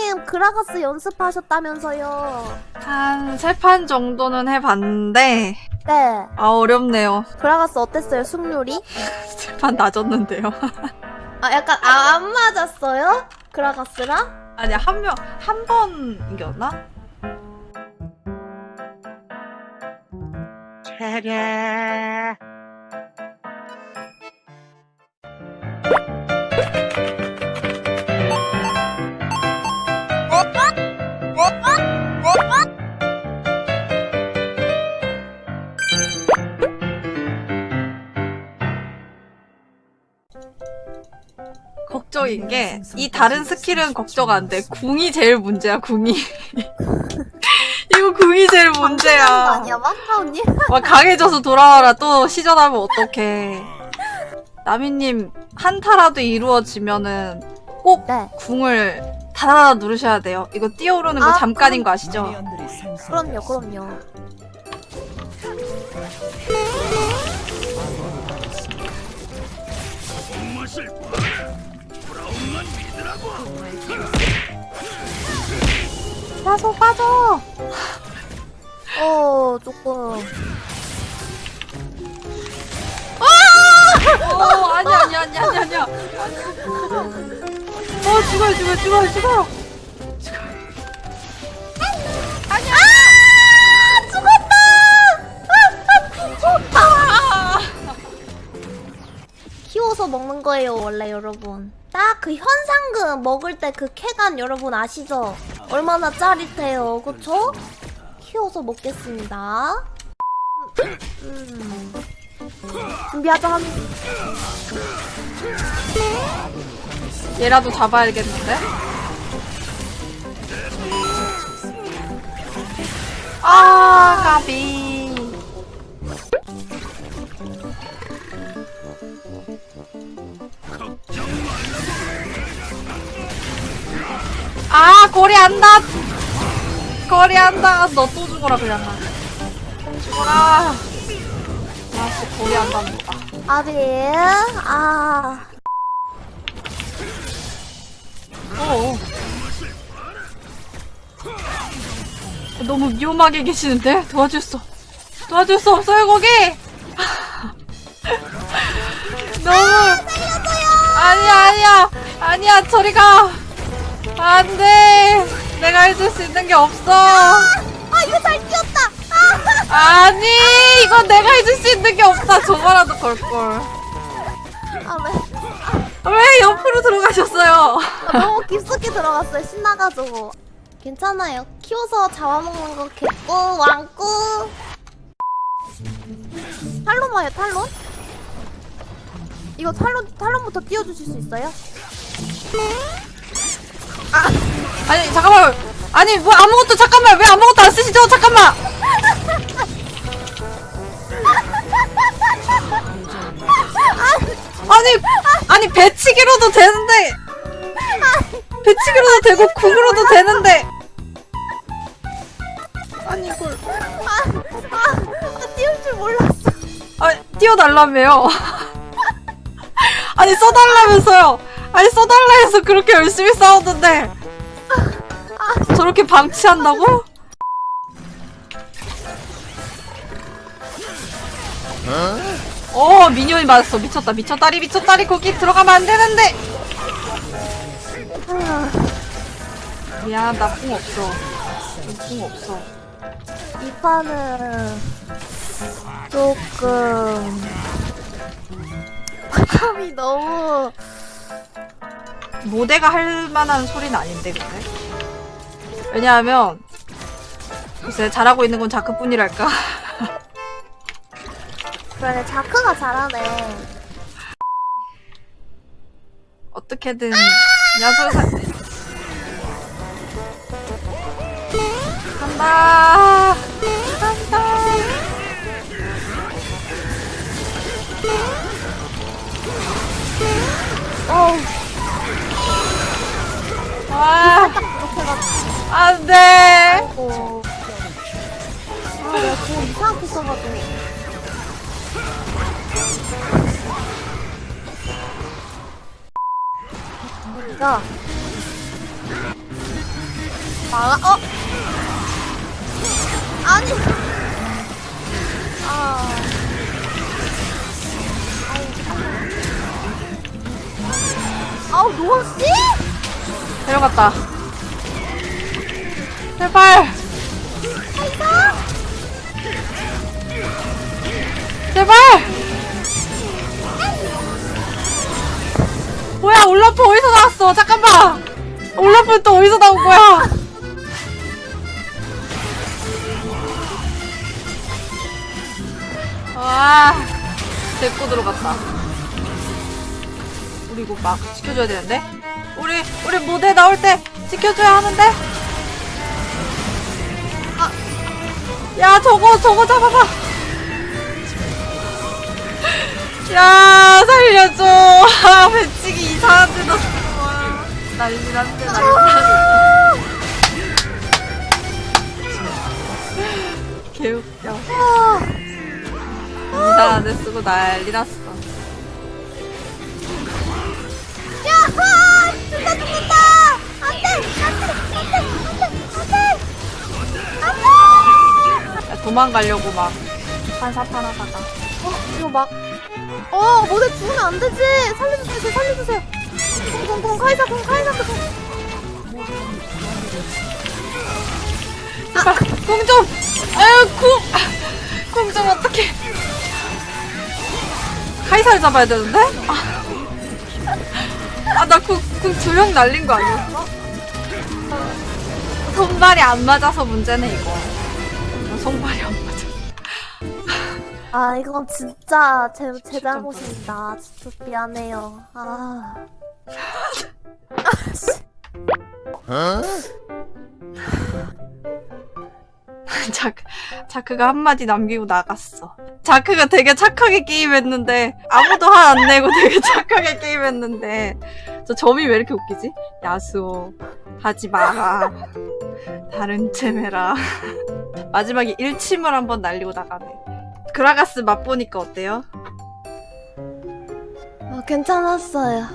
나미님 그라가스 연습하셨다면서요. 한 세 판 정도는 해봤는데 네. 아 어렵네요. 그라가스 어땠어요, 승률이? 세 판 낮았는데요. 아, 약간, 아, 안 맞았어요? 그라가스랑? 아니 한 명 한 번 이겼나? 걱정인 게 이 다른 스킬은 걱정 안 돼. 궁이 제일 문제야. 궁이. 이거 궁이 제일 문제야. 아니야? 막 강해져서 돌아와라. 또 시전하면 어떡해. 나미님 한타라도 이루어지면은 꼭 네. 궁을 다다다 누르셔야 돼요. 이거 뛰어오르는 거 아, 잠깐인 거 아시죠? 그럼요, 그럼요. 빠져 빠져. 어, 조금. 어 아니야 아니야 아니야 아니야 아니야. 어 죽어요 죽어요 죽어요 죽어요. 아니야. 아, 키워서 먹는 거예요, 원래 여러분. 딱 그 현상금 먹을 때 그 쾌감 여러분 아시죠? 얼마나 짜릿해요, 그쵸? 키워서 먹겠습니다. 음. 준비하자 얘라도 잡아야겠는데? 아, 까비. 아, 거리 안다! 거리 안다! 너 또 죽어라, 그냥. 죽어라! 아씨, 거리 안답니다. 아비, 아. 어. 너무 위험하게 계시는데? 도와줄 수, 도와줄 수 없어요, 거기! 너무. 아니야, 아니야! 아니야, 저리 가! 내가 해줄 수 있는 게 없어! 아, 이거 잘 뛰었다! 아, 아니! 이건 내가 해줄 수 있는 게 없다! 저거라도 걸걸. 아, 왜? 왜 옆으로 들어가셨어요? 아, 너무 깊숙이 들어갔어요, 신나가지고. 괜찮아요. 키워서 잡아먹는 거 개꿀, 왕꿀. 탈론 와요, 탈론? 이거 탈론, 탈론부터 띄워주실 수 있어요? 아 니 잠깐만. 아니 뭐 아무것도 잠깐만. 왜 아무것도 안 쓰시죠? 잠깐만. 아니 아니 배치기로도 되는데. 배치기로도 되고 궁으로도 되는데. 아니 이걸. 아, 아, 아, 띄울 줄 몰랐어. 아 띄워달라며요. 아니 써달라면서요. 아니 써달라 해서 그렇게 열심히 싸웠는데 저렇게 방치한다고? 어 미니언이 맞았어. 미쳤다 미쳤다리 미쳤다리. 거기 들어가면 안 되는데. 미안 나궁 없어. 궁 없어. 이 판은 조금 바람이 너무 모대가 할 만한 소리는 아닌데 근데 왜냐하면 글쎄 잘하고 있는 건 자크뿐이랄까? 그래 자크가 잘하네. 어떻게든 야수 사 간다. 간다. 어우. 해가지고 안 돼. 아이고. 아 내가 공 이상하게 써가지고. 여기가 막아 어? 아니. 아. 아우 노씨? 데려갔다. 제발! 제발! 뭐야, 올라프 어디서 나왔어? 잠깐만! 올라프 또 어디서 나온 거야? 와, 데리고 들어갔다. 우리 이거 막 지켜줘야 되는데? 우리, 우리 무대 나올 때 지켜줘야 하는데? 야, 저거, 저거 잡아봐! 야, 살려줘! 아, 배치기 이상한 데다 와 난리 났네, 난리 났네. 개웃겨. 이상한 데 쓰고 난리 났어. 도망가려고 막 판사판 하다가. 어 이거 막 어 모델 죽으면 안 되지 살려주세요 제 살려주세요 공공공 카이사 공 카이사 공 제발 궁 좀! 아유 궁! 궁좀 어떡해 카이사를 잡아야 되는데? 아 나궁궁 두명 날린 거 아니었어? 손발이 안 맞아서 문제네 이거 손발이 안 맞아. 아 이건 진짜 제, 제 잘못입니다. 진짜 미안해요. 아 자크, 자크가 한마디 남기고 나갔어. 자크가 되게 착하게 게임했는데, 아무도 화 안 내고 되게 착하게 게임했는데, 저 점이 왜 이렇게 웃기지? 야수오, 하지 마라. 다른 챔해라. 마지막에 일침을 한번 날리고 나가네. 그라가스 맛보니까 어때요? 어, 괜찮았어요